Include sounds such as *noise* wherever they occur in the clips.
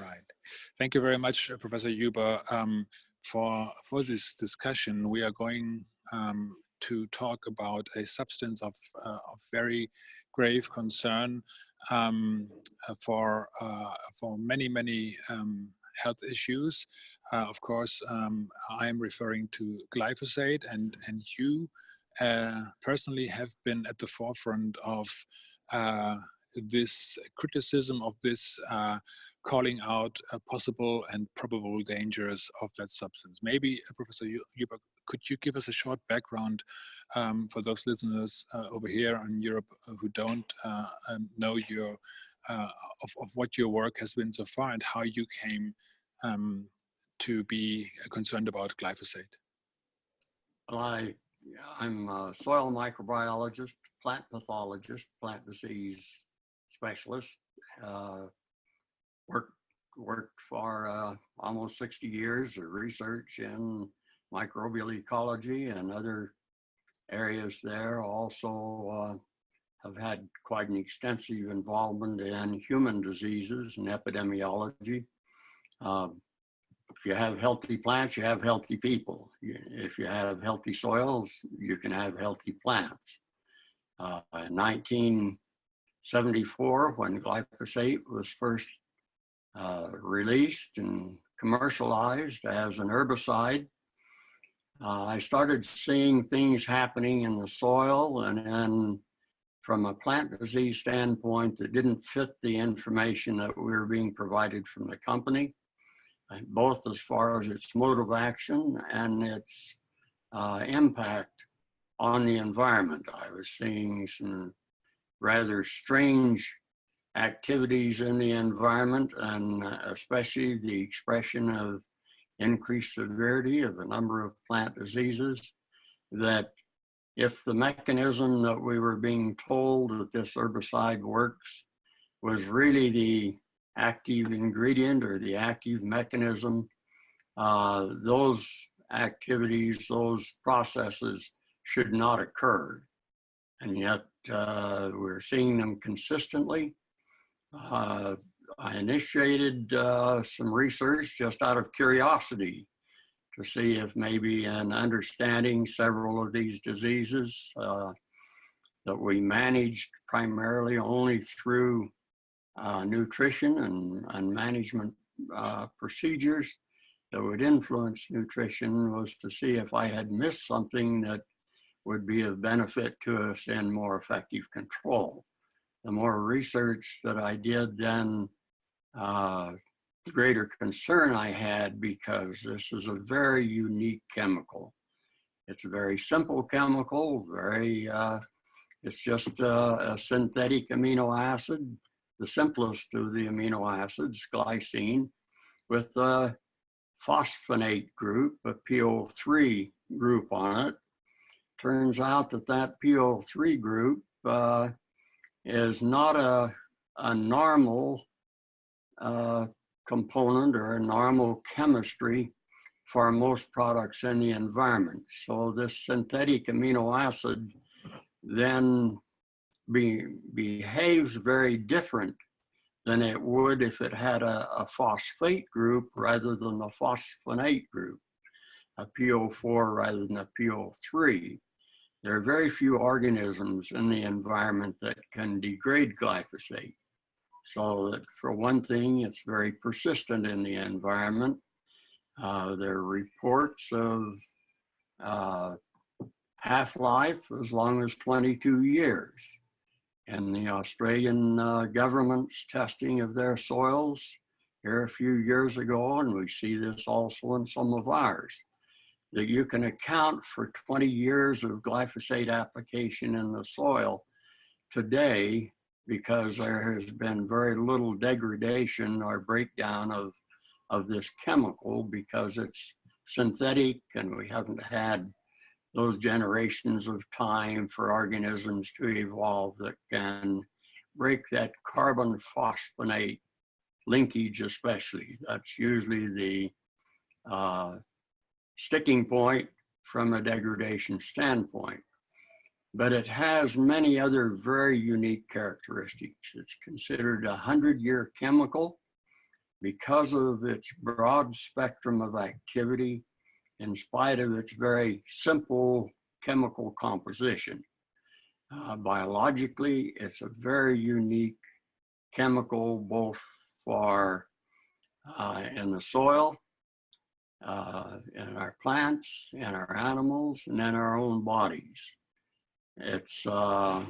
Right. Thank you very much, uh, Professor Huber, um, for for this discussion. We are going um, to talk about a substance of, uh, of very grave concern um, uh, for uh, for many many um, health issues. Uh, of course, um, I am referring to glyphosate, and and you uh, personally have been at the forefront of this criticism of this calling out possible and probable dangers of that substance. Maybe, uh, Professor Huber, could you give us a short background um, for those listeners uh, over here in Europe uh, who don't um, know your of, of what your work has been so far and how you came um, to be concerned about glyphosate? I, I'm a soil microbiologist, plant pathologist, plant disease specialist, uh, worked worked for uh, almost 60 years of research in microbial ecology and other areas there. Also uh, have had quite an extensive involvement in human diseases and epidemiology. Uh, if you have healthy plants, you have healthy people. If you have healthy soils, you can have healthy plants. Uh, in 1974, when glyphosate was first uh, released and commercialized as an herbicide. Uh, I started seeing things happening in the soil and then from a plant disease standpoint that didn't fit the information that we were being provided from the company, both as far as its mode of action and its uh, impact on the environment. I was seeing some rather strange activities in the environment and uh, especially the expression of increased severity of a number of plant diseases that if the mechanism that we were being told that this herbicide works was really the active ingredient or the active mechanism, uh, those activities, those processes should not occur. And yet uh, we're seeing them consistently uh, I initiated uh, some research just out of curiosity to see if maybe in understanding several of these diseases uh, that we managed primarily only through uh, nutrition and, and management uh, procedures that would influence nutrition was to see if I had missed something that would be of benefit to us in more effective control the more research that I did, then uh, the greater concern I had because this is a very unique chemical. It's a very simple chemical, very, uh, it's just a, a synthetic amino acid, the simplest of the amino acids, glycine, with a phosphonate group, a PO3 group on it. Turns out that that PO3 group uh, is not a, a normal uh, component or a normal chemistry for most products in the environment. So this synthetic amino acid then be, behaves very different than it would if it had a, a phosphate group rather than a phosphonate group, a PO4 rather than a PO3. There are very few organisms in the environment that can degrade glyphosate. So that for one thing, it's very persistent in the environment. Uh, there are reports of uh, half-life as long as 22 years. And the Australian uh, government's testing of their soils here a few years ago, and we see this also in some of ours that you can account for 20 years of glyphosate application in the soil today because there has been very little degradation or breakdown of, of this chemical because it's synthetic and we haven't had those generations of time for organisms to evolve that can break that carbon phosphonate linkage especially. That's usually the uh, sticking point from a degradation standpoint. But it has many other very unique characteristics. It's considered a 100-year chemical because of its broad spectrum of activity, in spite of its very simple chemical composition. Uh, biologically, it's a very unique chemical, both for uh, in the soil, uh, in our plants, in our animals, and in our own bodies. It's a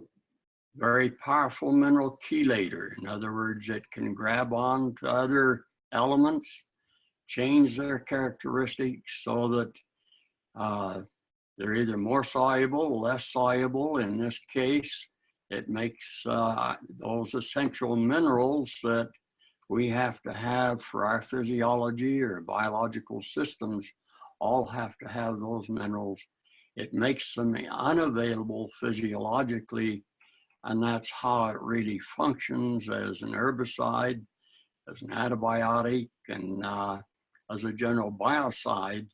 very powerful mineral chelator. In other words, it can grab on to other elements, change their characteristics so that uh, they're either more soluble, less soluble. In this case, it makes uh, those essential minerals that we have to have for our physiology or biological systems all have to have those minerals. It makes them unavailable physiologically, and that's how it really functions as an herbicide, as an antibiotic, and uh, as a general biocide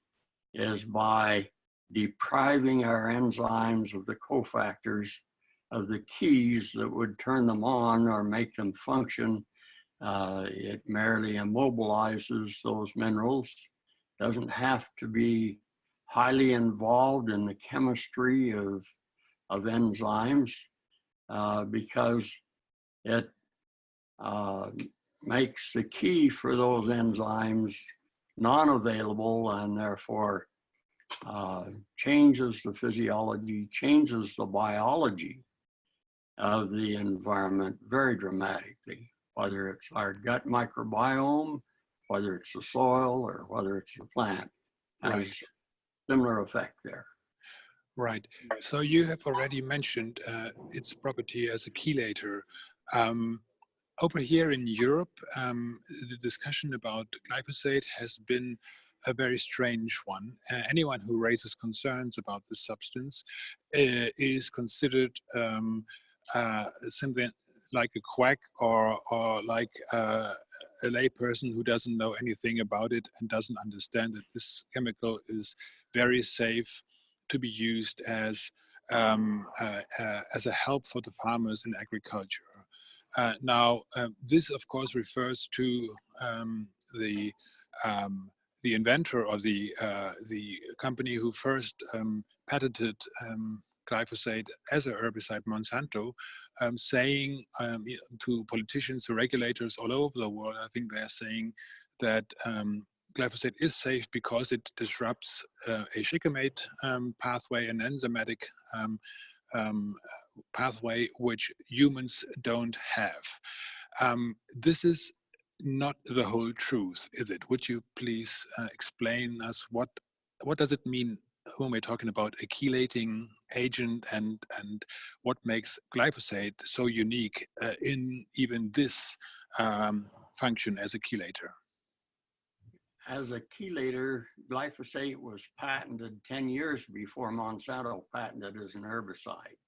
is by depriving our enzymes of the cofactors of the keys that would turn them on or make them function uh, it merely immobilizes those minerals, doesn't have to be highly involved in the chemistry of, of enzymes uh, because it uh, makes the key for those enzymes non-available and therefore uh, changes the physiology, changes the biology of the environment very dramatically whether it's our gut microbiome, whether it's the soil, or whether it's the plant. Has right. similar effect there. Right. So you have already mentioned uh, its property as a chelator. Um, over here in Europe, um, the discussion about glyphosate has been a very strange one. Uh, anyone who raises concerns about this substance uh, is considered um, uh, something like a quack or, or like a, a layperson who doesn't know anything about it and doesn't understand that this chemical is very safe to be used as um, uh, uh, as a help for the farmers in agriculture. Uh, now, um, this of course refers to um, the um, the inventor of the uh, the company who first um, patented um, glyphosate as a herbicide, Monsanto, um, saying um, to politicians, to regulators all over the world, I think they're saying that um, glyphosate is safe because it disrupts uh, a shikimate um, pathway, an enzymatic um, um, pathway, which humans don't have. this is not the whole truth, is it? Would you please uh, explain us what what does it mean when we're talking about a chelating agent and and what makes glyphosate so unique uh, in even this um, function as a chelator? As a chelator, glyphosate was patented 10 years before Monsanto patented as an herbicide.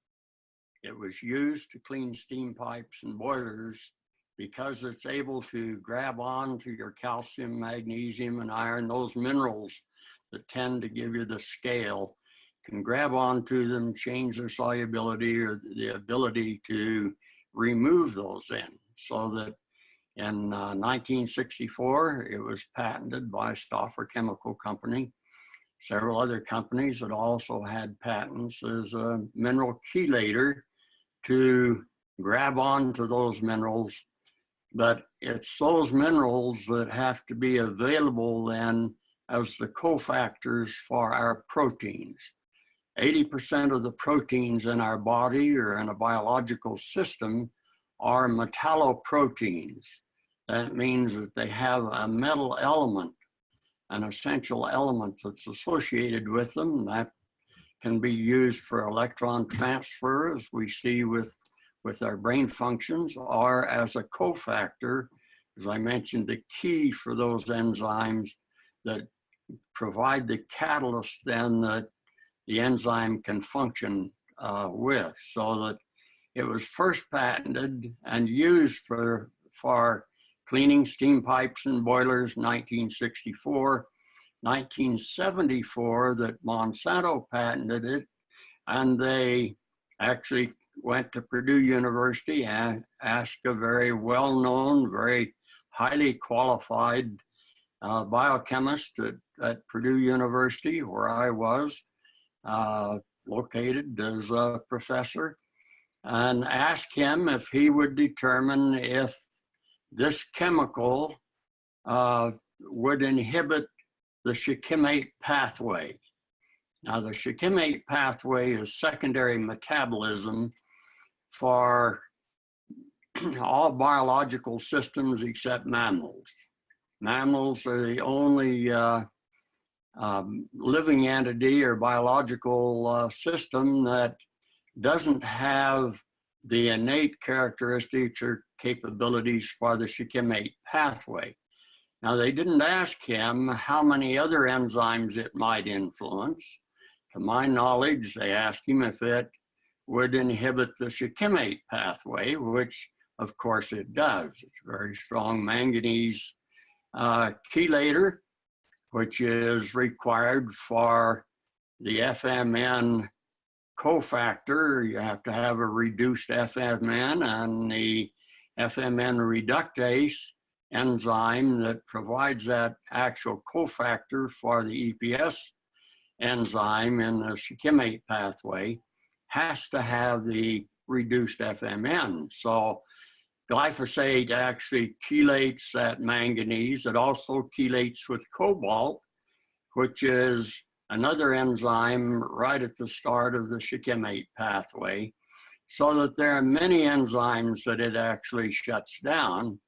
It was used to clean steam pipes and boilers because it's able to grab on to your calcium, magnesium, and iron, those minerals that tend to give you the scale can grab onto them, change their solubility or the ability to remove those in. So that in uh, 1964, it was patented by Stauffer Chemical Company. Several other companies that also had patents as a mineral chelator to grab onto those minerals. But it's those minerals that have to be available then as the cofactors for our proteins. 80% of the proteins in our body or in a biological system are metalloproteins. That means that they have a metal element, an essential element that's associated with them. That can be used for electron transfer, as we see with, with our brain functions, or as a cofactor, as I mentioned, the key for those enzymes that provide the catalyst then that the enzyme can function uh, with so that it was first patented and used for, for cleaning steam pipes and boilers 1964 1974 that Monsanto patented it and they actually went to Purdue University and asked a very well-known, very highly qualified uh, biochemist at, at, Purdue University, where I was uh, located as a professor, and asked him if he would determine if this chemical uh, would inhibit the shikimate pathway. Now, the shikimate pathway is secondary metabolism for *clears throat* all biological systems except mammals. Mammals are the only uh, um, living entity or biological uh, system that doesn't have the innate characteristics or capabilities for the shikimate pathway. Now, they didn't ask him how many other enzymes it might influence. To my knowledge, they asked him if it would inhibit the shikimate pathway, which of course it does. It's very strong manganese uh, chelator, which is required for the FMN cofactor. You have to have a reduced FMN and the FMN reductase enzyme that provides that actual cofactor for the EPS enzyme in the shikimate pathway has to have the reduced FMN. So glyphosate actually chelates that manganese. It also chelates with cobalt, which is another enzyme right at the start of the shikimate pathway, so that there are many enzymes that it actually shuts down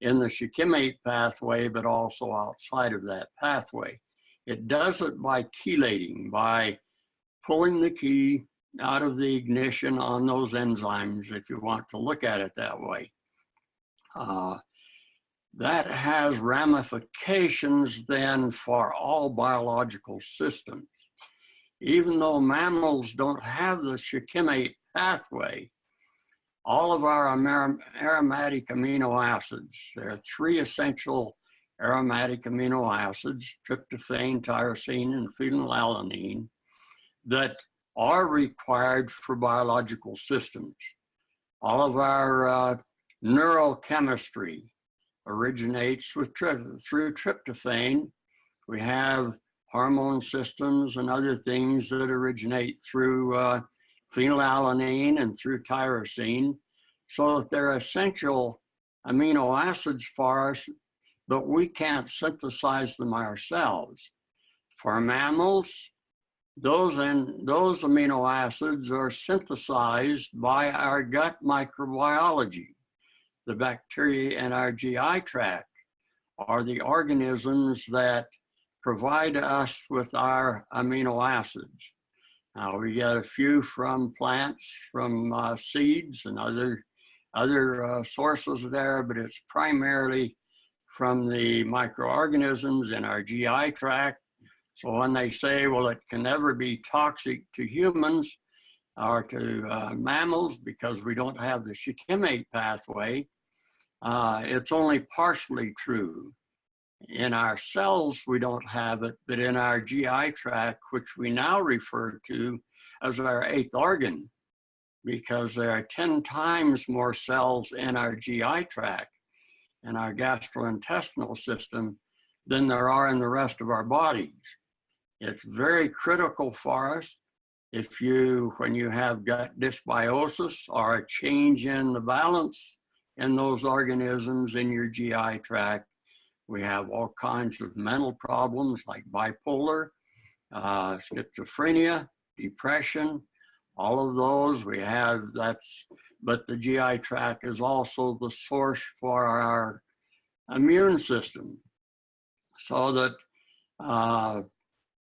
in the shikimate pathway, but also outside of that pathway. It does it by chelating, by pulling the key out of the ignition on those enzymes, if you want to look at it that way. Uh, that has ramifications then for all biological systems. Even though mammals don't have the shikimate pathway, all of our aromatic amino acids, there are three essential aromatic amino acids, tryptophan, tyrosine, and phenylalanine, that are required for biological systems. All of our uh, neurochemistry originates with through tryptophan. We have hormone systems and other things that originate through uh, phenylalanine and through tyrosine. So that they're essential amino acids for us, but we can't synthesize them ourselves. For mammals, those, and those amino acids are synthesized by our gut microbiology the bacteria in our GI tract are the organisms that provide us with our amino acids. Now we get a few from plants, from uh, seeds and other, other uh, sources there, but it's primarily from the microorganisms in our GI tract. So when they say, well, it can never be toxic to humans or to uh, mammals because we don't have the shikimate pathway, uh, it's only partially true. In our cells, we don't have it, but in our GI tract, which we now refer to as our eighth organ, because there are 10 times more cells in our GI tract and our gastrointestinal system than there are in the rest of our bodies. It's very critical for us if you, when you have gut dysbiosis or a change in the balance in those organisms in your GI tract. We have all kinds of mental problems like bipolar, uh, schizophrenia, depression, all of those we have that's, but the GI tract is also the source for our immune system. So that uh,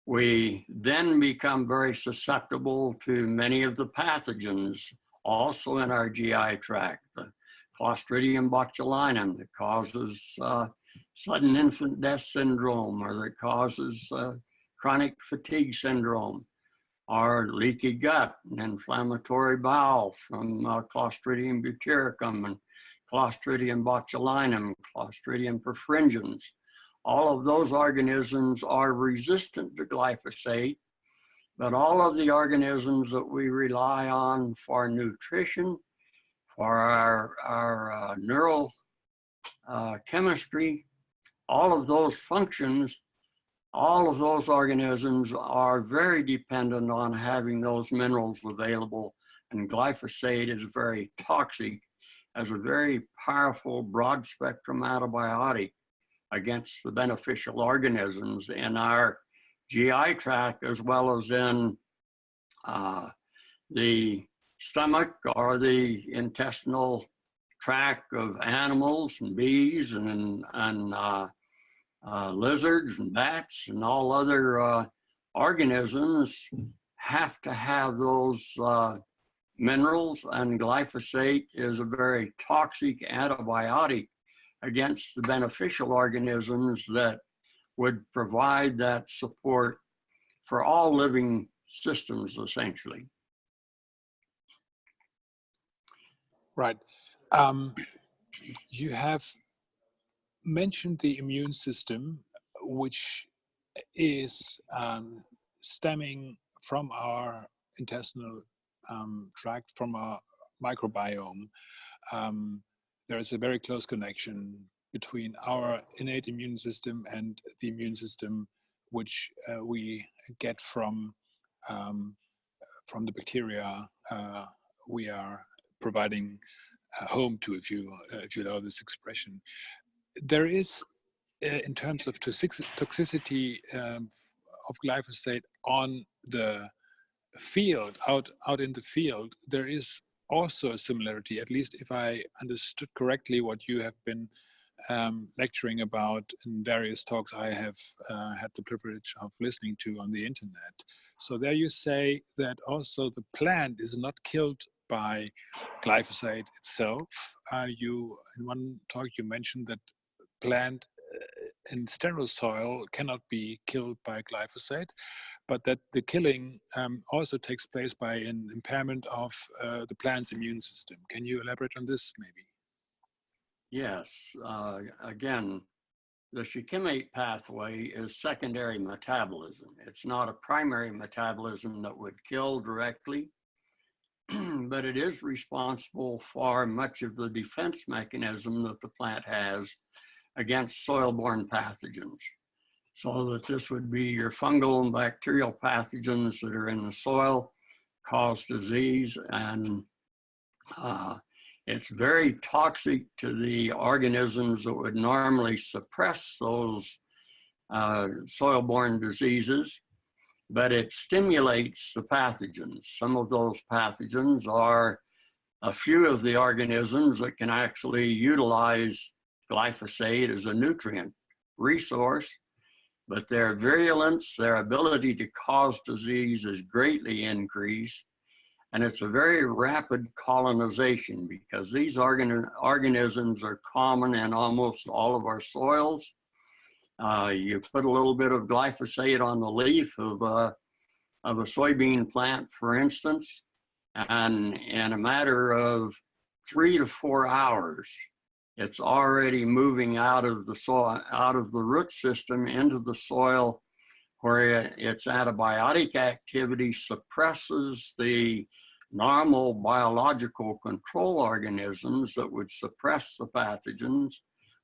we then become very susceptible to many of the pathogens also in our GI tract. The Clostridium botulinum that causes uh, sudden infant death syndrome or that causes uh, chronic fatigue syndrome or leaky gut and inflammatory bowel from uh, Clostridium butyricum and Clostridium botulinum, Clostridium perfringens. All of those organisms are resistant to glyphosate, but all of the organisms that we rely on for nutrition for our, our uh, neural uh, chemistry, all of those functions, all of those organisms are very dependent on having those minerals available. And glyphosate is very toxic as a very powerful broad spectrum antibiotic against the beneficial organisms in our GI tract as well as in uh, the stomach or the intestinal tract of animals and bees and, and uh, uh, lizards and bats and all other uh, organisms have to have those uh, minerals and glyphosate is a very toxic antibiotic against the beneficial organisms that would provide that support for all living systems essentially. Right. Um, you have mentioned the immune system, which is um, stemming from our intestinal um, tract, from our microbiome. Um, there is a very close connection between our innate immune system and the immune system which uh, we get from um, from the bacteria uh, we are providing uh, home to, if you uh, if you allow this expression. There is, uh, in terms of toxicity um, of glyphosate on the field, out out in the field, there is also a similarity. At least if I understood correctly, what you have been um, lecturing about in various talks I have uh, had the privilege of listening to on the internet. So there you say that also the plant is not killed by glyphosate itself. Uh, you in one talk you mentioned that plant uh, in sterile soil cannot be killed by glyphosate, but that the killing um, also takes place by an impairment of uh, the plant's immune system. Can you elaborate on this maybe? Yes, uh, again, the shikimate pathway is secondary metabolism. It's not a primary metabolism that would kill directly, *clears throat* but it is responsible for much of the defense mechanism that the plant has against soil-borne pathogens. So that this would be your fungal and bacterial pathogens that are in the soil, cause disease, and uh, it's very toxic to the organisms that would normally suppress those uh, soil-borne diseases, but it stimulates the pathogens. Some of those pathogens are a few of the organisms that can actually utilize glyphosate as a nutrient resource, but their virulence, their ability to cause disease is greatly increased and it's a very rapid colonization because these organ organisms are common in almost all of our soils. Uh, you put a little bit of glyphosate on the leaf of, uh, of a soybean plant, for instance, and in a matter of three to four hours, it's already moving out of the soil, out of the root system into the soil where its antibiotic activity suppresses the normal biological control organisms that would suppress the pathogens,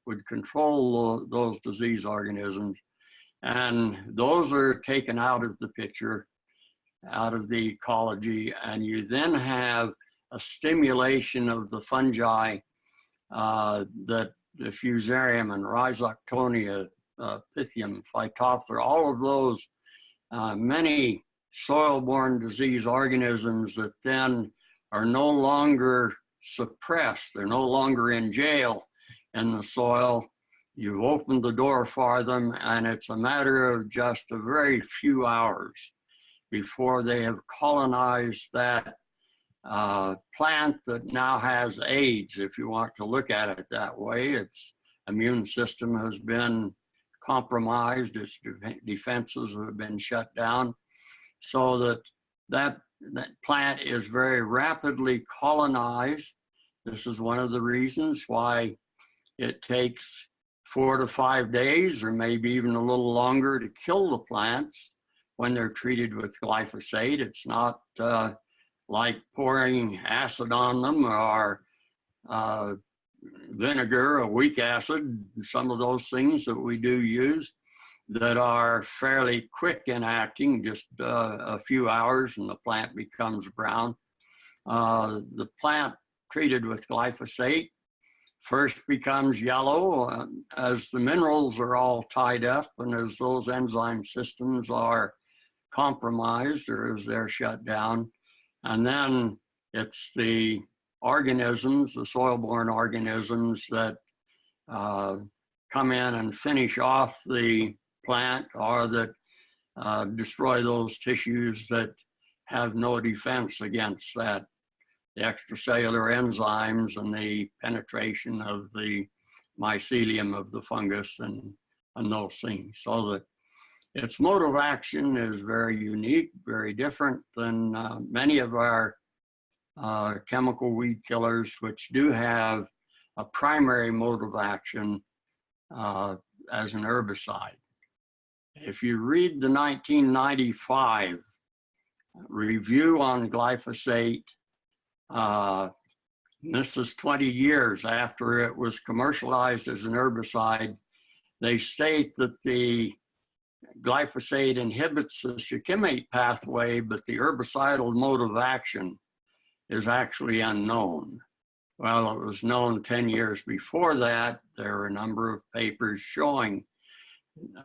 would control those disease organisms. And those are taken out of the picture, out of the ecology. And you then have a stimulation of the fungi uh, that the Fusarium and Rhizoctonia, uh, Pythium, Phytophthora, all of those, uh, many soil-borne disease organisms that then are no longer suppressed. They're no longer in jail in the soil. You've opened the door for them and it's a matter of just a very few hours before they have colonized that uh, plant that now has AIDS, if you want to look at it that way. Its immune system has been compromised, its defenses have been shut down so that that, that plant is very rapidly colonized. This is one of the reasons why it takes four to five days or maybe even a little longer to kill the plants when they're treated with glyphosate. It's not uh, like pouring acid on them or uh, vinegar, a weak acid, some of those things that we do use that are fairly quick in acting, just uh, a few hours and the plant becomes brown. Uh, the plant treated with glyphosate first becomes yellow as the minerals are all tied up and as those enzyme systems are compromised or as they're shut down. And then it's the organisms, the soil-borne organisms that uh, come in and finish off the plant or that uh, destroy those tissues that have no defense against that, the extracellular enzymes and the penetration of the mycelium of the fungus and, and those things. So that its mode of action is very unique, very different than uh, many of our uh, chemical weed killers, which do have a primary mode of action uh, as an herbicide. If you read the 1995 review on glyphosate, uh, this is 20 years after it was commercialized as an herbicide, they state that the glyphosate inhibits the shikimate pathway, but the herbicidal mode of action is actually unknown. Well, it was known 10 years before that. There are a number of papers showing,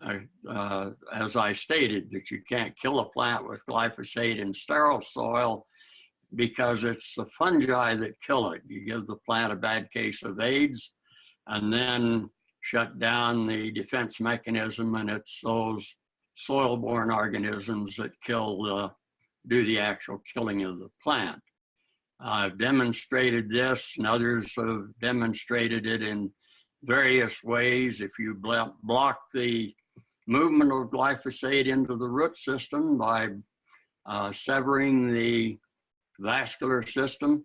uh, uh, as I stated, that you can't kill a plant with glyphosate in sterile soil because it's the fungi that kill it. You give the plant a bad case of AIDS and then shut down the defense mechanism and it's those soil-borne organisms that kill the, do the actual killing of the plant. I've demonstrated this and others have demonstrated it in various ways. If you block the movement of glyphosate into the root system by uh, severing the vascular system,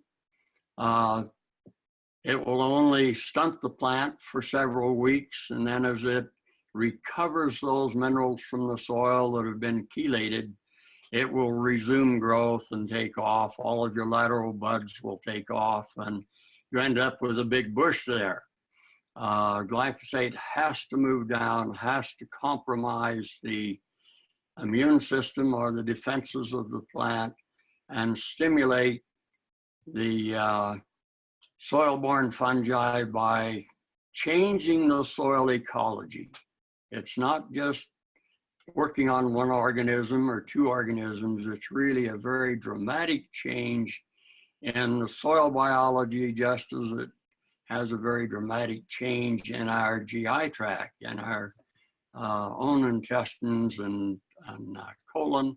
uh, it will only stunt the plant for several weeks. And then as it recovers those minerals from the soil that have been chelated, it will resume growth and take off. All of your lateral buds will take off and you end up with a big bush there. Uh, glyphosate has to move down, has to compromise the immune system or the defenses of the plant and stimulate the uh, soil-borne fungi by changing the soil ecology. It's not just working on one organism or two organisms, it's really a very dramatic change in the soil biology just as it has a very dramatic change in our GI tract and our uh, own intestines and, and uh, colon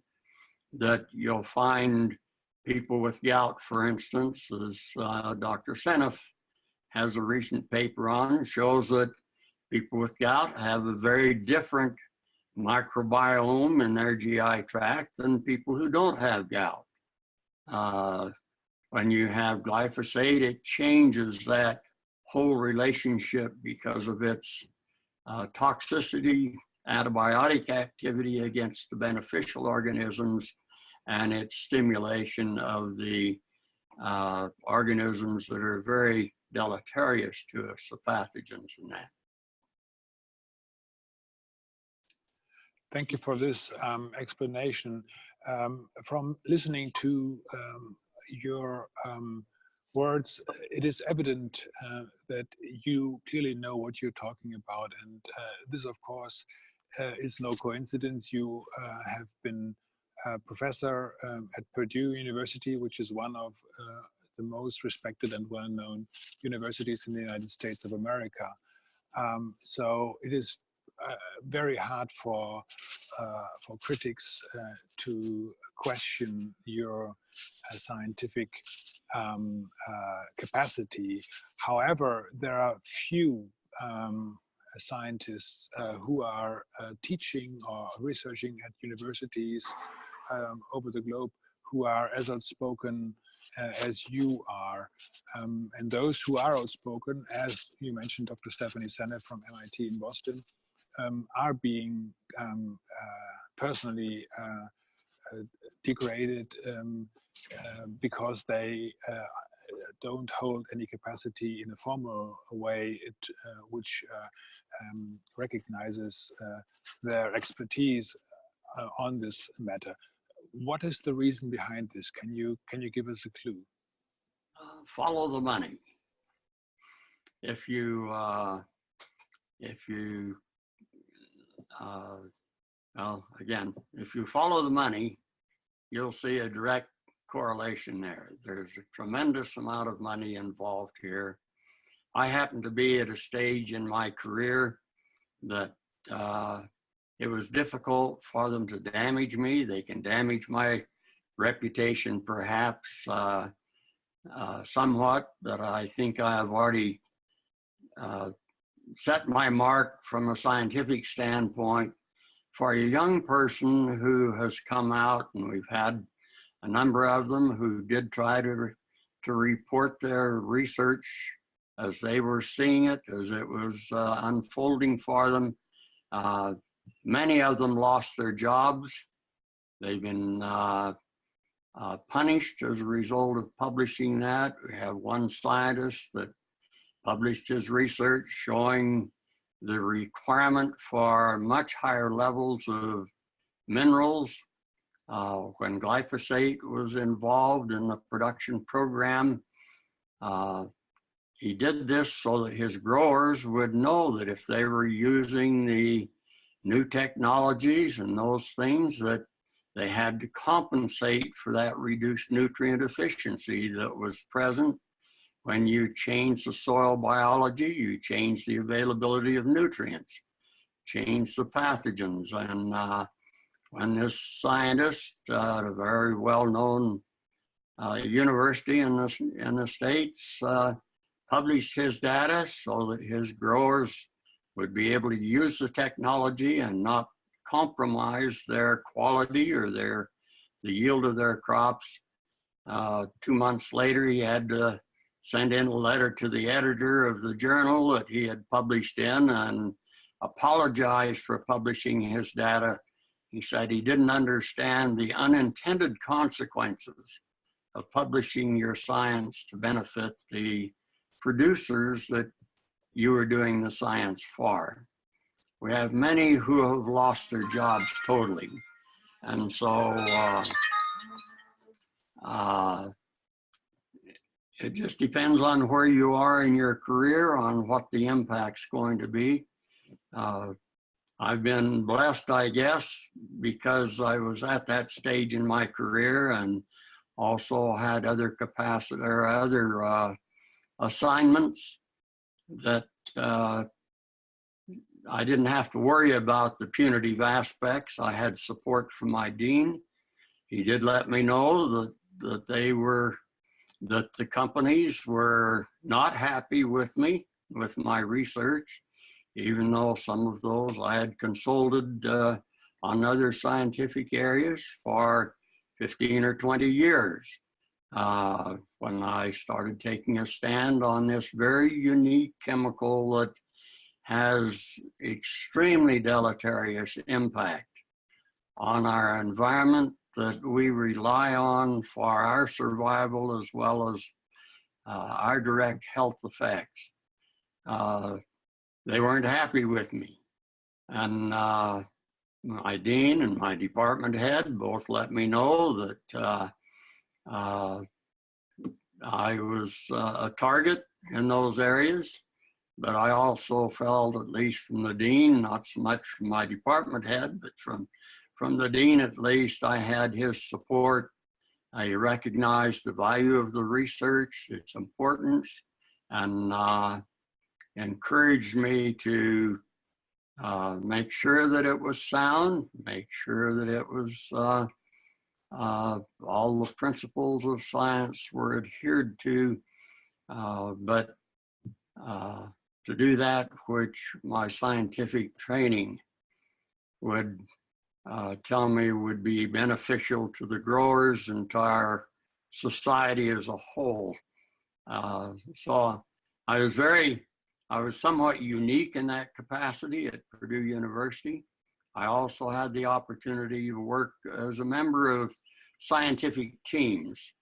that you'll find people with gout, for instance, as uh, Dr. Seneff has a recent paper on, shows that people with gout have a very different microbiome in their GI tract than people who don't have gout. Uh, when you have glyphosate, it changes that whole relationship because of its uh, toxicity, antibiotic activity against the beneficial organisms, and its stimulation of the uh, organisms that are very deleterious to us, the pathogens and that. Thank you for this um, explanation. Um, from listening to um, your um, words, it is evident uh, that you clearly know what you're talking about. And uh, this, of course, uh, is no coincidence. You uh, have been professor um, at Purdue University, which is one of uh, the most respected and well-known universities in the United States of America. Um, so it is uh, very hard for uh, for critics uh, to question your scientific um, capacity. However, there are few um, scientists uh, who are uh, teaching or researching at universities um, over the globe who are as outspoken uh, as you are. Um, and those who are outspoken, as you mentioned, Dr. Stephanie Seneff from MIT in Boston, um, are being um, uh, personally uh, uh, degraded um, uh, because they don't hold any capacity in a formal way, it, uh, which uh, um, recognizes uh, their expertise uh, on this matter. What is the reason behind this? Can you can you give us a clue? follow the money. If you uh, if you uh, well, again, if you follow the money, you'll see a direct correlation there. There's a tremendous amount of money involved here. I happen to be at a stage in my career that uh, it was difficult for them to damage me. They can damage my reputation perhaps uh, uh, somewhat, but I think I have already uh, set my mark from a scientific standpoint for a young person who has come out, and we've had a number of them who did try to, to report their research as they were seeing it, as it was uh, unfolding for them. Many of them lost their jobs. They've been uh, uh punished as a result of publishing that. We have one scientist that published his research showing the requirement for much higher levels of minerals. Uh, when glyphosate was involved in the production program, uh, he did this so that his growers would know that if they were using the new technologies and those things that they had to compensate for that reduced nutrient efficiency that was present when you change the soil biology, you change the availability of nutrients, change the pathogens. And uh, when this scientist uh, at a very well-known uh, university in the, in the States uh, published his data so that his growers would be able to use the technology and not compromise their quality or their the yield of their crops. Uh, two months later, he had to send in a letter to the editor of the journal that he had published in and apologized for publishing his data. He said he didn't understand the unintended consequences of publishing your science to benefit the producers that you were doing the science for. We have many who have lost their jobs totally. And so uh, uh, it just depends on where you are in your career, on what the impact's going to be. Uh, I've been blessed, I guess, because I was at that stage in my career and also had other capacity or other uh, assignments that uh, I didn't have to worry about the punitive aspects. I had support from my dean. He did let me know that, that they were that the companies were not happy with me, with my research, even though some of those I had consulted uh, on other scientific areas for 15 or 20 years. Uh, when I started taking a stand on this very unique chemical that has extremely deleterious impact on our environment that we rely on for our survival as well as uh, our direct health effects. Uh, they weren't happy with me. And uh, my dean and my department head both let me know that uh, uh, I was uh, a target in those areas. But I also felt, at least from the dean, not so much from my department head, but from from the dean at least, I had his support. I recognized the value of the research, its importance, and uh, encouraged me to uh, make sure that it was sound, make sure that it was uh, all the principles of science were adhered to, uh, but uh, to do that, which my scientific training would uh, tell me would be beneficial to the growers and to our society as a whole. Uh, so I was very, I was somewhat unique in that capacity at Purdue University. I also had the opportunity to work as a member of scientific teams.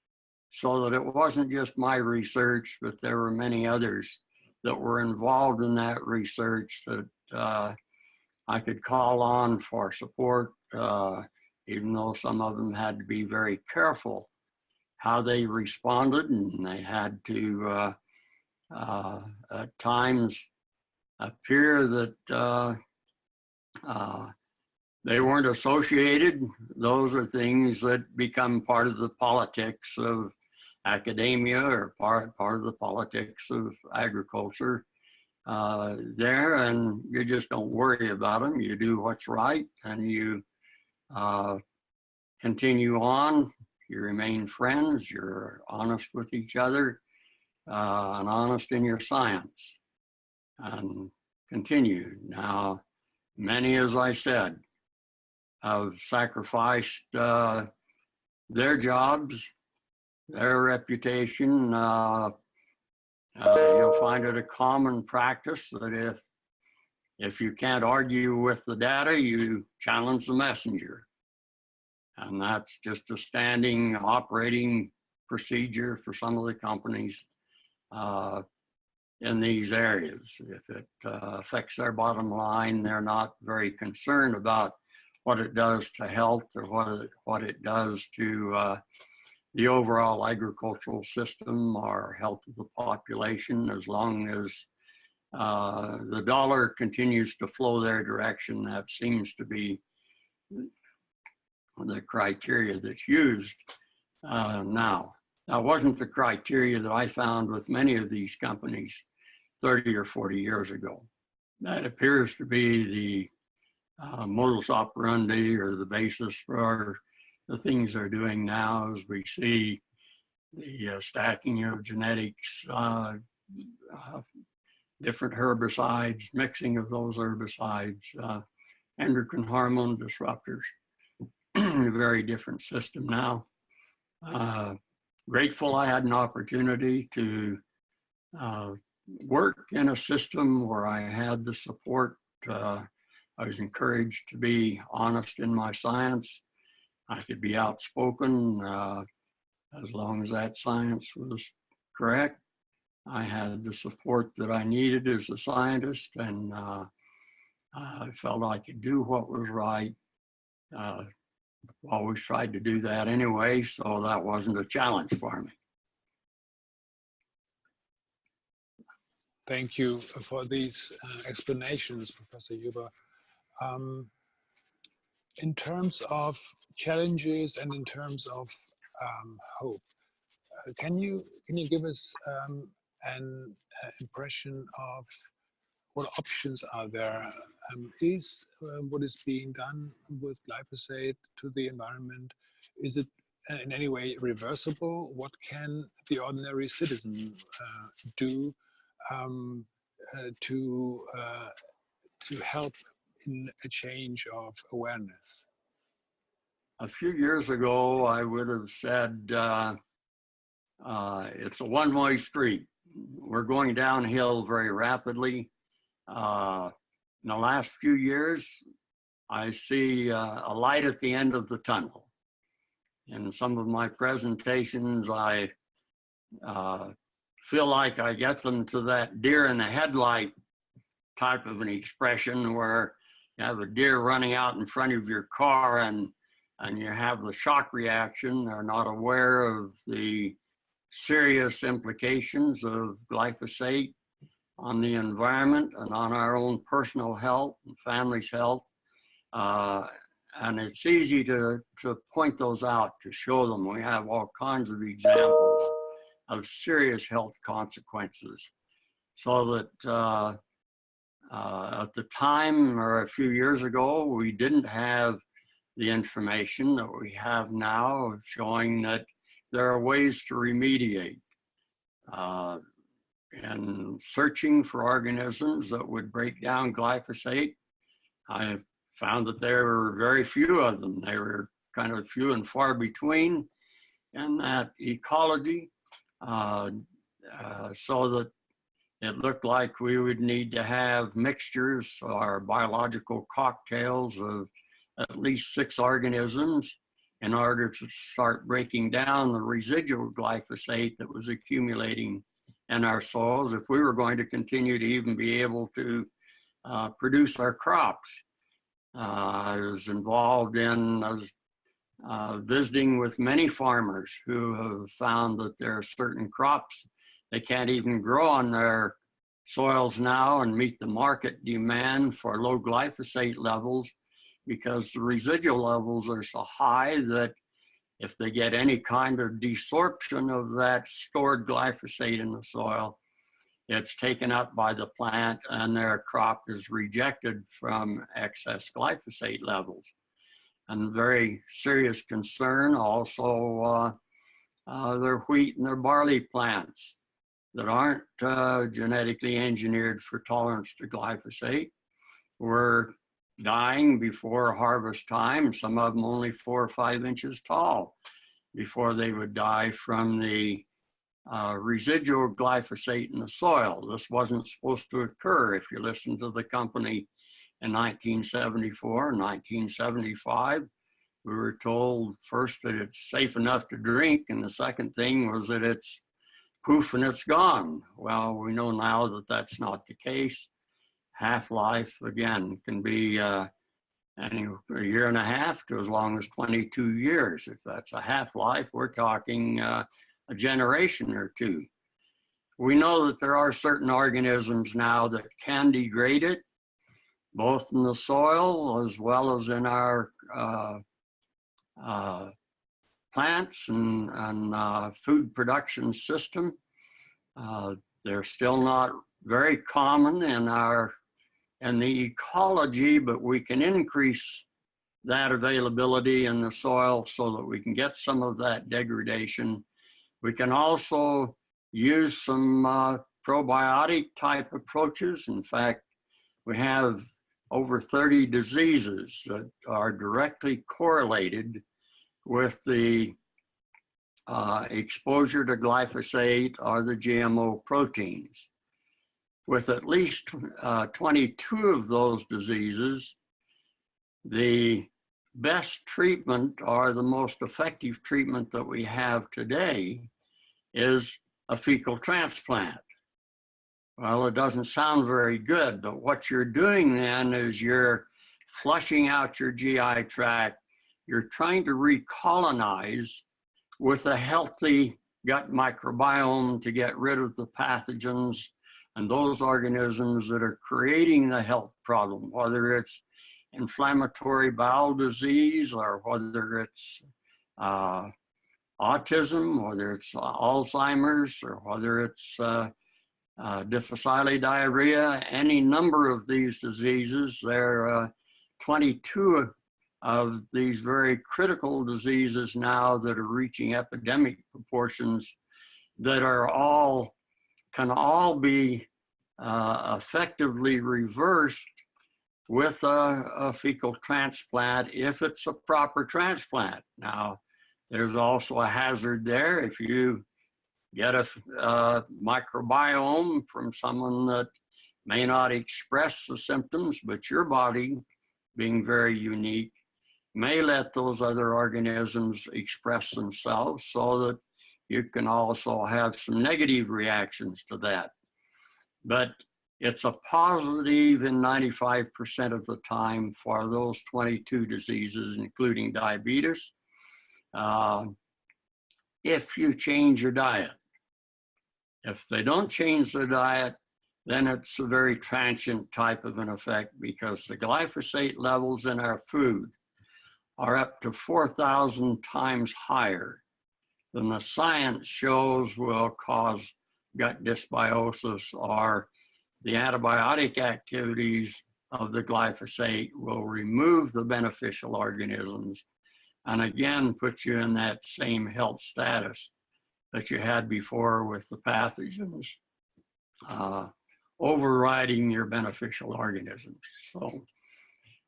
so that it wasn't just my research, but there were many others that were involved in that research that uh, I could call on for support, uh, even though some of them had to be very careful how they responded and they had to uh, uh at times appear that uh, uh, they weren't associated. Those are things that become part of the politics of academia or part, part of the politics of agriculture uh, there and you just don't worry about them. You do what's right and you uh, continue on. You remain friends. You're honest with each other uh, and honest in your science and continue. Now, many, as I said, have sacrificed uh, their jobs, their reputation. Uh, uh, you'll find it a common practice that if if you can't argue with the data, you challenge the messenger. And that's just a standing operating procedure for some of the companies uh, in these areas. If it uh, affects their bottom line, they're not very concerned about what it does to health or what it, what it does to uh, the overall agricultural system or health of the population as long as uh, the dollar continues to flow their direction. That seems to be the criteria that's used uh, now. That wasn't the criteria that I found with many of these companies 30 or 40 years ago. That appears to be the uh, modus operandi or the basis for the things they're doing now as we see the uh, stacking of genetics, uh, uh, different herbicides, mixing of those herbicides, uh, endocrine hormone disruptors, *clears throat* a very different system now. Uh, grateful I had an opportunity to uh, work in a system where I had the support. I was encouraged to be honest in my science I could be outspoken uh, as long as that science was correct. I had the support that I needed as a scientist and uh, I felt I could do what was right. Uh, always tried to do that anyway, so that wasn't a challenge for me. Thank you for these uh, explanations, Professor Huber. Um, in terms of challenges and in terms of um, hope, uh, can you can you give us um, an uh, impression of what options are there? Um, is uh, what is being done with glyphosate to the environment? Is it in any way reversible? What can the ordinary citizen uh, do um, uh, to uh, to help in a change of awareness? A few years ago, I would have said uh, uh, it's a one-way street. We're going downhill very rapidly. Uh, in the last few years, I see uh, a light at the end of the tunnel. In some of my presentations, I uh, feel like I get them to that deer in the headlight type of an expression where you have a deer running out in front of your car and and you have the shock reaction, they're not aware of the serious implications of glyphosate on the environment and on our own personal health and family's health. Uh, and it's easy to, to point those out, to show them. We have all kinds of examples of serious health consequences so that uh, uh, at the time or a few years ago, we didn't have the information that we have now showing that there are ways to remediate. Uh, and searching for organisms that would break down glyphosate, I found that there were very few of them. They were kind of few and far between in that ecology. Uh, uh, so that it looked like we would need to have mixtures or biological cocktails of at least six organisms in order to start breaking down the residual glyphosate that was accumulating in our soils if we were going to continue to even be able to uh, produce our crops. Uh, I was involved in uh, visiting with many farmers who have found that there are certain crops they can't even grow on their soils now and meet the market demand for low glyphosate levels because the residual levels are so high that if they get any kind of desorption of that stored glyphosate in the soil, it's taken up by the plant and their crop is rejected from excess glyphosate levels. And very serious concern also uh, uh, their wheat and their barley plants that aren't uh, genetically engineered for tolerance to glyphosate were dying before harvest time, some of them only four or five inches tall before they would die from the uh, residual glyphosate in the soil. This wasn't supposed to occur if you listen to the company in 1974, and 1975. We were told first that it's safe enough to drink, and the second thing was that it's poof and it's gone. Well, we know now that that's not the case. Half-life, again, can be uh, any, a year and a half to as long as 22 years. If that's a half-life, we're talking uh, a generation or two. We know that there are certain organisms now that can degrade it, both in the soil as well as in our uh, uh, plants and, and uh, food production system. Uh, they're still not very common in our in the ecology, but we can increase that availability in the soil so that we can get some of that degradation. We can also use some uh, probiotic type approaches. In fact, we have over 30 diseases that are directly correlated with the uh, exposure to glyphosate or the GMO proteins. With at least uh, 22 of those diseases, the best treatment or the most effective treatment that we have today is a fecal transplant. Well, it doesn't sound very good, but what you're doing then is you're flushing out your GI tract you're trying to recolonize with a healthy gut microbiome to get rid of the pathogens and those organisms that are creating the health problem, whether it's inflammatory bowel disease or whether it's uh, autism, whether it's Alzheimer's or whether it's uh, uh, difficile diarrhea, any number of these diseases. There are uh, 22 of these very critical diseases now that are reaching epidemic proportions that are all, can all be uh, effectively reversed with a, a, fecal transplant if it's a proper transplant. Now, there's also a hazard there if you get a, a microbiome from someone that may not express the symptoms, but your body being very unique may let those other organisms express themselves so that you can also have some negative reactions to that. But it's a positive in 95% of the time for those 22 diseases, including diabetes, uh, if you change your diet. If they don't change the diet, then it's a very transient type of an effect because the glyphosate levels in our food are up to 4,000 times higher than the science shows will cause gut dysbiosis or the antibiotic activities of the glyphosate will remove the beneficial organisms and again put you in that same health status that you had before with the pathogens uh, overriding your beneficial organisms. So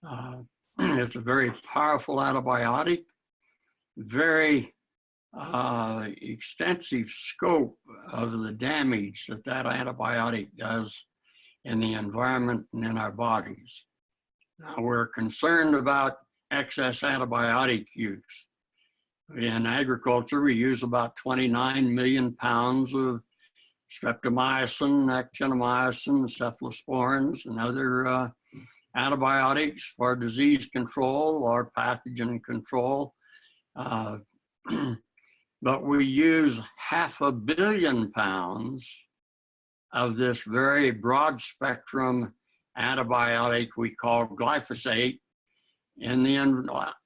uh, *clears throat* it's a very powerful antibiotic, very uh, extensive scope of the damage that that antibiotic does in the environment and in our bodies. Now we're concerned about excess antibiotic use. In agriculture, we use about 29 million pounds of streptomycin, actinomycin, cephalosporins, and other uh, antibiotics for disease control or pathogen control. Uh, *clears throat* but we use half a billion pounds of this very broad spectrum antibiotic we call glyphosate in the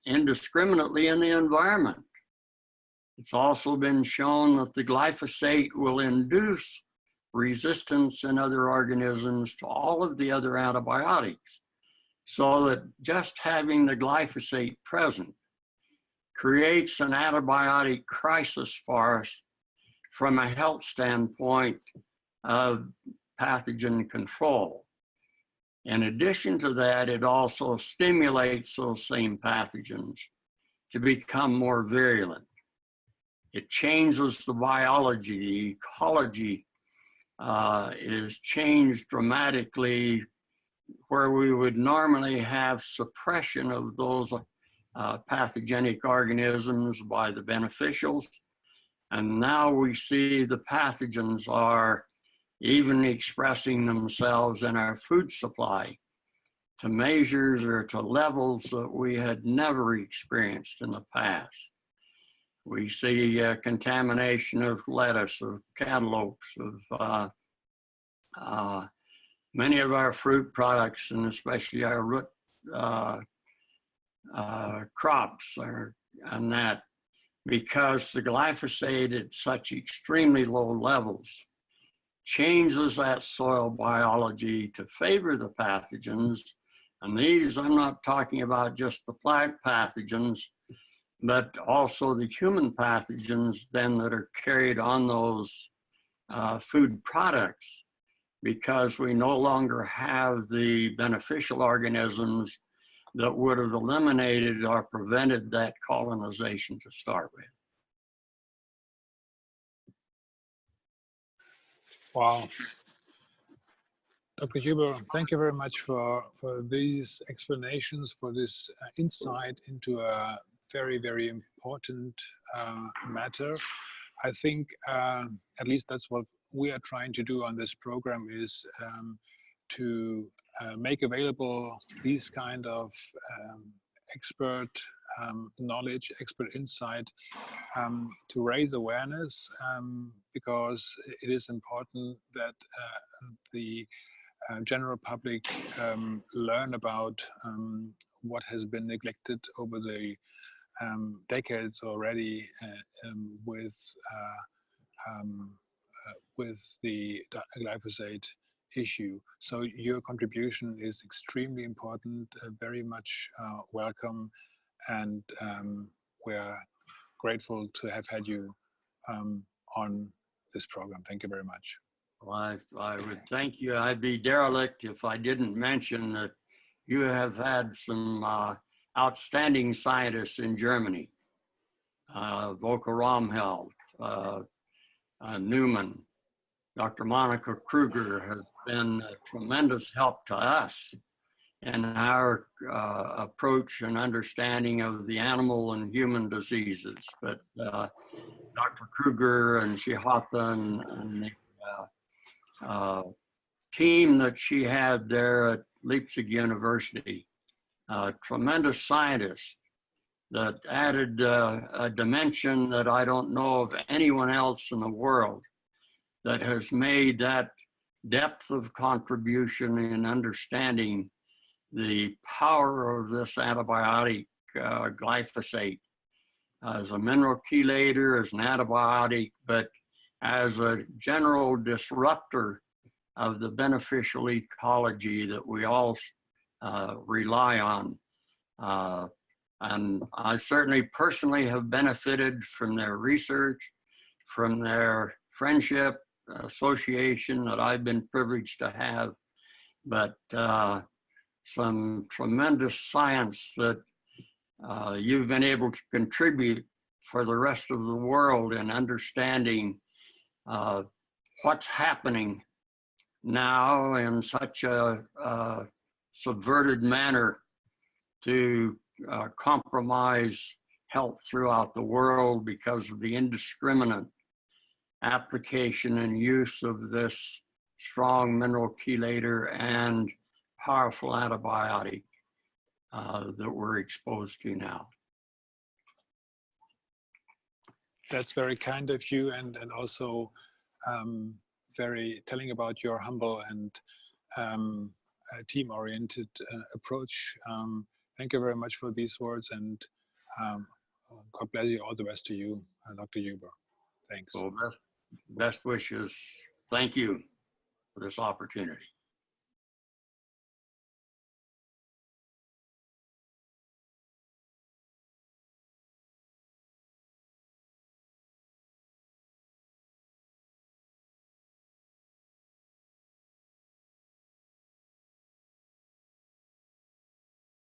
indiscriminately in the environment. It's also been shown that the glyphosate will induce resistance in other organisms to all of the other antibiotics. So that just having the glyphosate present creates an antibiotic crisis for us from a health standpoint of pathogen control. In addition to that, it also stimulates those same pathogens to become more virulent. It changes the biology, the ecology uh, is changed dramatically where we would normally have suppression of those uh, pathogenic organisms by the beneficials. And now we see the pathogens are even expressing themselves in our food supply to measures or to levels that we had never experienced in the past. We see uh, contamination of lettuce, of cantaloupes, of uh, uh, many of our fruit products, and especially our root uh, uh, crops are, on that because the glyphosate at such extremely low levels changes that soil biology to favor the pathogens. And these, I'm not talking about just the plant pathogens, but also the human pathogens then that are carried on those uh, food products because we no longer have the beneficial organisms that would have eliminated or prevented that colonization to start with. Wow. Dr. Huber, thank you very much for, for these explanations, for this uh, insight into a very, very important uh, matter. I think uh, at least that's what we are trying to do on this program is um, to uh, make available these kind of um, expert um, knowledge, expert insight um, to raise awareness um, because it is important that uh, the uh, general public um, learn about um, what has been neglected over the um, decades already uh, with uh, with the glyphosate issue. So your contribution is extremely important, uh, very much uh, welcome, and um, we're grateful to have had you um, on this program. Thank you very much. Well, I, I would thank you. I'd be derelict if I didn't mention that you have had some uh, outstanding scientists in Germany. Uh, Volker Römheld, uh, uh, Neumann, Dr. Monica Kruger has been a tremendous help to us in our uh, approach and understanding of the animal and human diseases. But uh, Dr. Kruger and Shehata and, and the uh, uh, team that she had there at Leipzig University, tremendous scientists that added uh, a dimension that I don't know of anyone else in the world that has made that depth of contribution in understanding the power of this antibiotic uh, glyphosate as a mineral chelator, as an antibiotic, but as a general disruptor of the beneficial ecology that we all uh, rely on. Uh, and I certainly personally have benefited from their research, from their friendship, association that I've been privileged to have, but uh, some tremendous science that uh, you've been able to contribute for the rest of the world in understanding uh, what's happening now in such a, a subverted manner to uh, compromise health throughout the world because of the indiscriminate application and use of this strong mineral chelator and powerful antibiotic uh, that we're exposed to now. That's very kind of you and, and also um, very telling about your humble and um, uh, team-oriented uh, approach. Um, thank you very much for these words and um, God bless you. All the best to you, uh, Dr. Huber. Thanks. So best, best wishes. Thank you for this opportunity.